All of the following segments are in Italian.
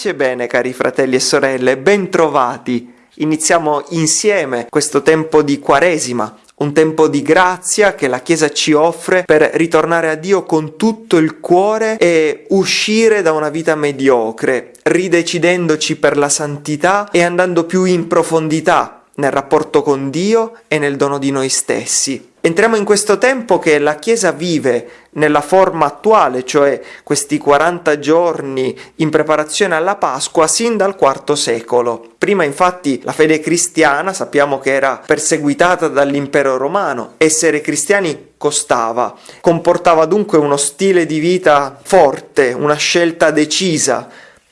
Pace bene cari fratelli e sorelle, bentrovati. Iniziamo insieme questo tempo di Quaresima, un tempo di grazia che la Chiesa ci offre per ritornare a Dio con tutto il cuore e uscire da una vita mediocre, ridecidendoci per la santità e andando più in profondità nel rapporto con Dio e nel dono di noi stessi. Entriamo in questo tempo che la Chiesa vive nella forma attuale, cioè questi 40 giorni in preparazione alla Pasqua sin dal IV secolo. Prima infatti la fede cristiana sappiamo che era perseguitata dall'impero romano, essere cristiani costava, comportava dunque uno stile di vita forte, una scelta decisa,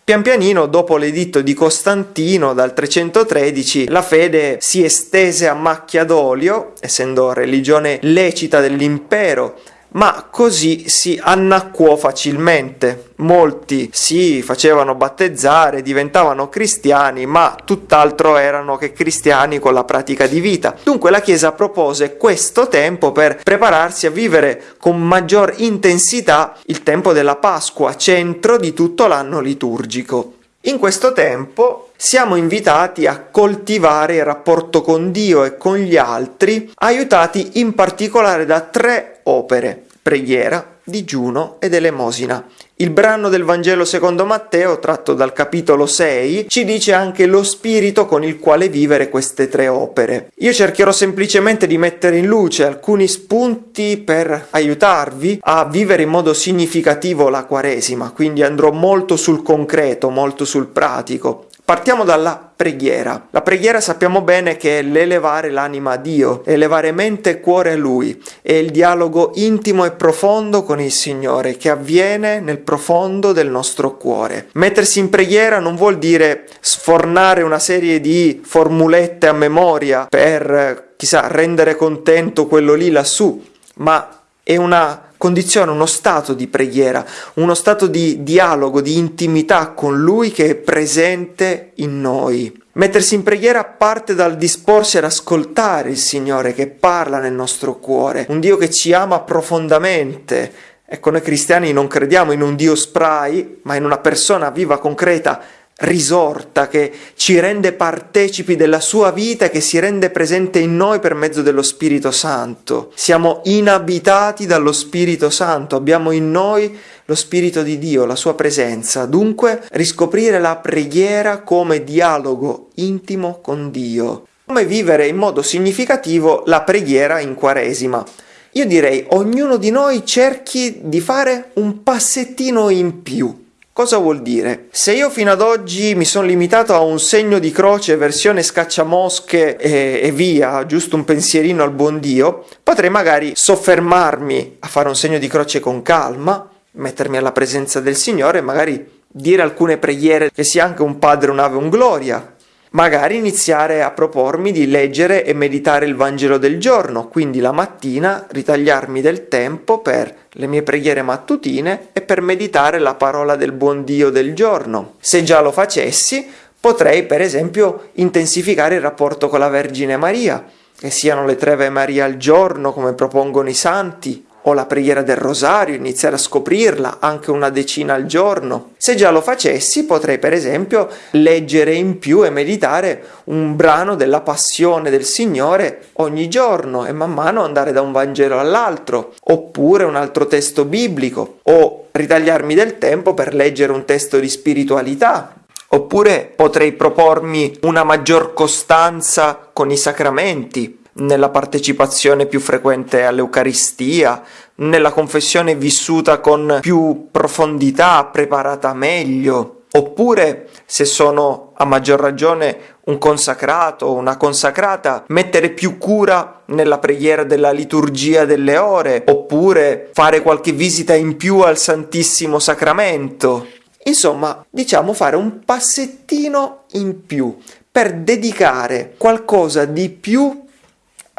Pian pianino, dopo l'editto di Costantino dal 313, la fede si estese a macchia d'olio, essendo religione lecita dell'impero, ma così si annacquò facilmente. Molti si facevano battezzare, diventavano cristiani, ma tutt'altro erano che cristiani con la pratica di vita. Dunque la Chiesa propose questo tempo per prepararsi a vivere con maggior intensità il tempo della Pasqua, centro di tutto l'anno liturgico. In questo tempo siamo invitati a coltivare il rapporto con Dio e con gli altri, aiutati in particolare da tre opere, preghiera, digiuno ed elemosina. Il brano del Vangelo secondo Matteo, tratto dal capitolo 6, ci dice anche lo spirito con il quale vivere queste tre opere. Io cercherò semplicemente di mettere in luce alcuni spunti per aiutarvi a vivere in modo significativo la Quaresima, quindi andrò molto sul concreto, molto sul pratico. Partiamo dalla preghiera. La preghiera sappiamo bene che è l'elevare l'anima a Dio, elevare mente e cuore a Lui, è il dialogo intimo e profondo con il Signore che avviene nel profondo del nostro cuore. Mettersi in preghiera non vuol dire sfornare una serie di formulette a memoria per, chissà, rendere contento quello lì lassù, ma è una condiziona uno stato di preghiera, uno stato di dialogo, di intimità con Lui che è presente in noi. Mettersi in preghiera parte dal disporsi ad ascoltare il Signore che parla nel nostro cuore, un Dio che ci ama profondamente. Ecco, noi cristiani non crediamo in un Dio spray, ma in una persona viva, concreta, risorta che ci rende partecipi della sua vita e che si rende presente in noi per mezzo dello Spirito Santo. Siamo inabitati dallo Spirito Santo, abbiamo in noi lo Spirito di Dio, la sua presenza. Dunque riscoprire la preghiera come dialogo intimo con Dio. Come vivere in modo significativo la preghiera in Quaresima. Io direi ognuno di noi cerchi di fare un passettino in più Cosa vuol dire? Se io fino ad oggi mi sono limitato a un segno di croce versione scacciamosche e, e via, giusto un pensierino al buon Dio, potrei magari soffermarmi a fare un segno di croce con calma, mettermi alla presenza del Signore e magari dire alcune preghiere che sia anche un Padre, un'Ave, un Gloria, magari iniziare a propormi di leggere e meditare il Vangelo del giorno, quindi la mattina ritagliarmi del tempo per le mie preghiere mattutine e per meditare la parola del buon Dio del giorno. Se già lo facessi, potrei per esempio intensificare il rapporto con la Vergine Maria, che siano le tre Ave Maria al giorno come propongono i santi, o la preghiera del rosario, iniziare a scoprirla anche una decina al giorno. Se già lo facessi, potrei per esempio leggere in più e meditare un brano della passione del Signore ogni giorno e man mano andare da un Vangelo all'altro, oppure un altro testo biblico, o ritagliarmi del tempo per leggere un testo di spiritualità, Oppure potrei propormi una maggior costanza con i sacramenti, nella partecipazione più frequente all'Eucaristia, nella confessione vissuta con più profondità, preparata meglio, oppure se sono a maggior ragione un consacrato o una consacrata, mettere più cura nella preghiera della liturgia delle ore, oppure fare qualche visita in più al Santissimo Sacramento. Insomma, diciamo fare un passettino in più per dedicare qualcosa di più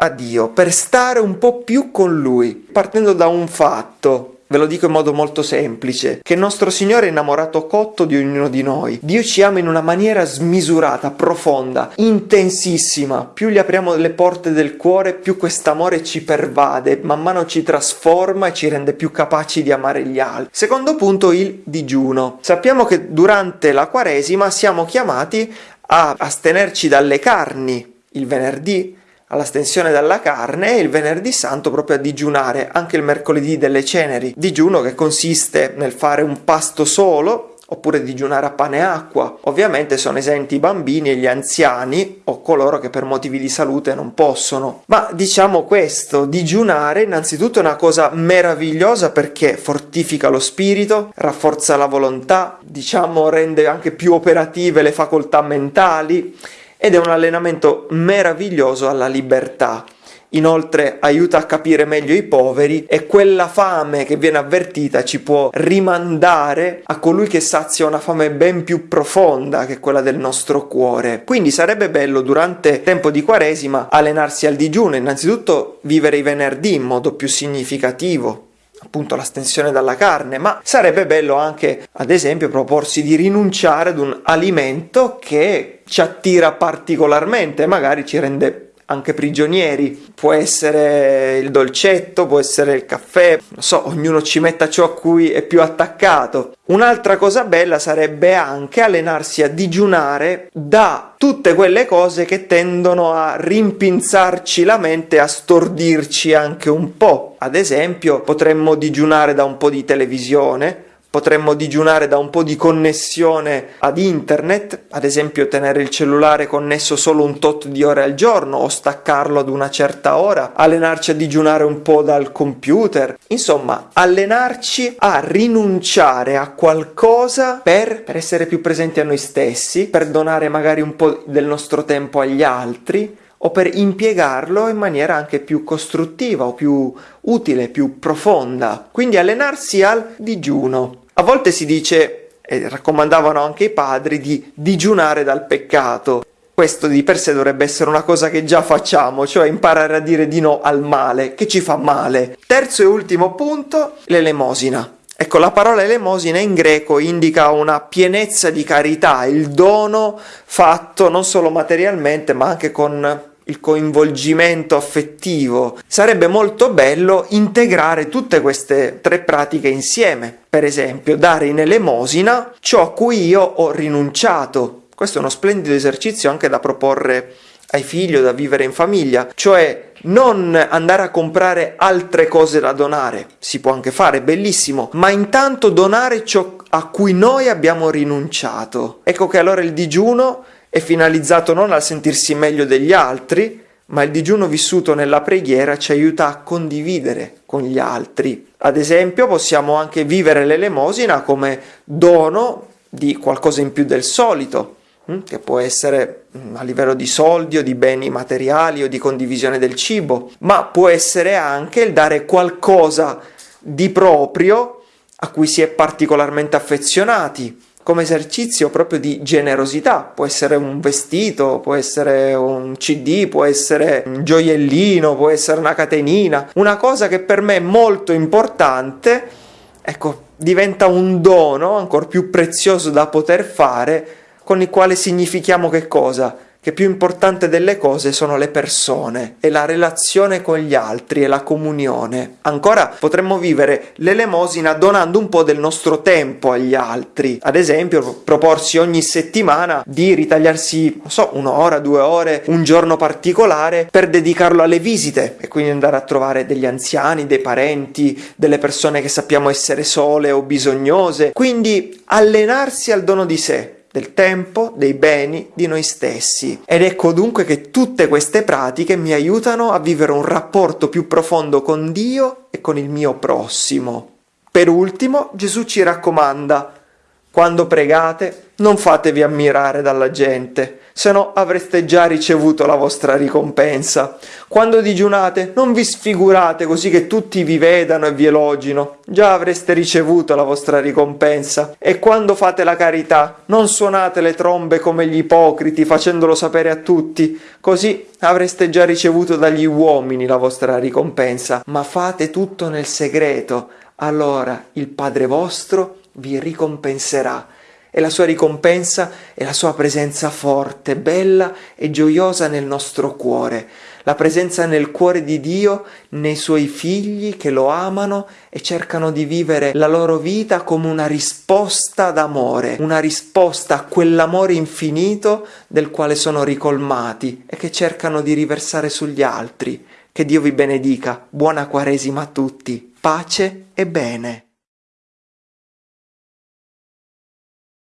a Dio, per stare un po' più con Lui, partendo da un fatto. Ve lo dico in modo molto semplice, che il nostro Signore è innamorato cotto di ognuno di noi. Dio ci ama in una maniera smisurata, profonda, intensissima. Più gli apriamo le porte del cuore, più quest'amore ci pervade, man mano ci trasforma e ci rende più capaci di amare gli altri. Secondo punto, il digiuno. Sappiamo che durante la Quaresima siamo chiamati a astenerci dalle carni il venerdì, all'astensione dalla carne e il venerdì santo proprio a digiunare, anche il mercoledì delle ceneri. Digiuno che consiste nel fare un pasto solo oppure digiunare a pane e acqua. Ovviamente sono esenti i bambini e gli anziani o coloro che per motivi di salute non possono. Ma diciamo questo, digiunare innanzitutto è una cosa meravigliosa perché fortifica lo spirito, rafforza la volontà, diciamo rende anche più operative le facoltà mentali ed è un allenamento meraviglioso alla libertà. Inoltre aiuta a capire meglio i poveri e quella fame che viene avvertita ci può rimandare a colui che sazia una fame ben più profonda che quella del nostro cuore. Quindi sarebbe bello durante tempo di Quaresima allenarsi al digiuno, innanzitutto vivere i venerdì in modo più significativo, appunto l'astensione dalla carne, ma sarebbe bello anche, ad esempio, proporsi di rinunciare ad un alimento che ci attira particolarmente, magari ci rende anche prigionieri. Può essere il dolcetto, può essere il caffè, non so, ognuno ci metta ciò a cui è più attaccato. Un'altra cosa bella sarebbe anche allenarsi a digiunare da tutte quelle cose che tendono a rimpinzarci la mente, a stordirci anche un po'. Ad esempio, potremmo digiunare da un po' di televisione, Potremmo digiunare da un po' di connessione ad internet, ad esempio tenere il cellulare connesso solo un tot di ore al giorno o staccarlo ad una certa ora, allenarci a digiunare un po' dal computer, insomma allenarci a rinunciare a qualcosa per, per essere più presenti a noi stessi, per donare magari un po' del nostro tempo agli altri, o per impiegarlo in maniera anche più costruttiva o più utile, più profonda. Quindi allenarsi al digiuno. A volte si dice, e raccomandavano anche i padri, di digiunare dal peccato. Questo di per sé dovrebbe essere una cosa che già facciamo, cioè imparare a dire di no al male, che ci fa male. Terzo e ultimo punto, l'elemosina. Ecco, la parola elemosina in greco indica una pienezza di carità, il dono fatto non solo materialmente, ma anche con il coinvolgimento affettivo. Sarebbe molto bello integrare tutte queste tre pratiche insieme. Per esempio, dare in elemosina ciò a cui io ho rinunciato. Questo è uno splendido esercizio anche da proporre ai figli o da vivere in famiglia, cioè non andare a comprare altre cose da donare, si può anche fare, bellissimo, ma intanto donare ciò a cui noi abbiamo rinunciato. Ecco che allora il digiuno è finalizzato non al sentirsi meglio degli altri, ma il digiuno vissuto nella preghiera ci aiuta a condividere con gli altri. Ad esempio possiamo anche vivere l'elemosina come dono di qualcosa in più del solito, hm, che può essere hm, a livello di soldi o di beni materiali o di condivisione del cibo, ma può essere anche il dare qualcosa di proprio a cui si è particolarmente affezionati, come esercizio proprio di generosità, può essere un vestito, può essere un CD, può essere un gioiellino, può essere una catenina, una cosa che per me è molto importante, ecco, diventa un dono ancora più prezioso da poter fare, con il quale significhiamo che cosa? Che più importante delle cose sono le persone e la relazione con gli altri e la comunione. Ancora potremmo vivere l'elemosina donando un po' del nostro tempo agli altri, ad esempio proporsi ogni settimana di ritagliarsi, non so, un'ora, due ore, un giorno particolare per dedicarlo alle visite e quindi andare a trovare degli anziani, dei parenti, delle persone che sappiamo essere sole o bisognose, quindi allenarsi al dono di sé del tempo, dei beni, di noi stessi. Ed ecco dunque che tutte queste pratiche mi aiutano a vivere un rapporto più profondo con Dio e con il mio prossimo. Per ultimo, Gesù ci raccomanda, quando pregate, non fatevi ammirare dalla gente, se no avreste già ricevuto la vostra ricompensa. Quando digiunate, non vi sfigurate così che tutti vi vedano e vi elogino, già avreste ricevuto la vostra ricompensa. E quando fate la carità, non suonate le trombe come gli ipocriti, facendolo sapere a tutti, così avreste già ricevuto dagli uomini la vostra ricompensa. Ma fate tutto nel segreto, allora il Padre vostro vi ricompenserà e la sua ricompensa è la sua presenza forte, bella e gioiosa nel nostro cuore, la presenza nel cuore di Dio nei suoi figli che lo amano e cercano di vivere la loro vita come una risposta d'amore, una risposta a quell'amore infinito del quale sono ricolmati e che cercano di riversare sugli altri. Che Dio vi benedica, buona Quaresima a tutti, pace e bene.